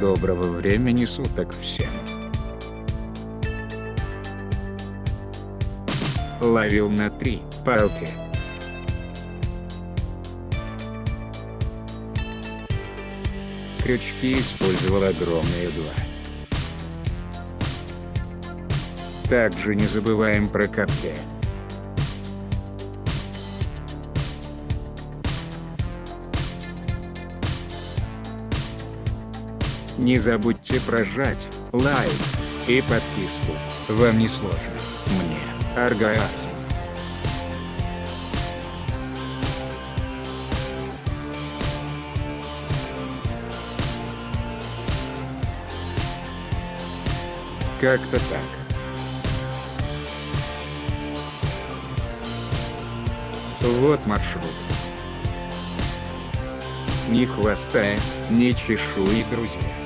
Доброго времени суток всем. Ловил на три палки. Крючки использовал огромные два. Также не забываем про кафе. Не забудьте прожать лайк и подписку. Вам не сложно. Мне. Аргааз. Как-то так. Вот маршрут. Ни хвоста, ни чешуи, друзья.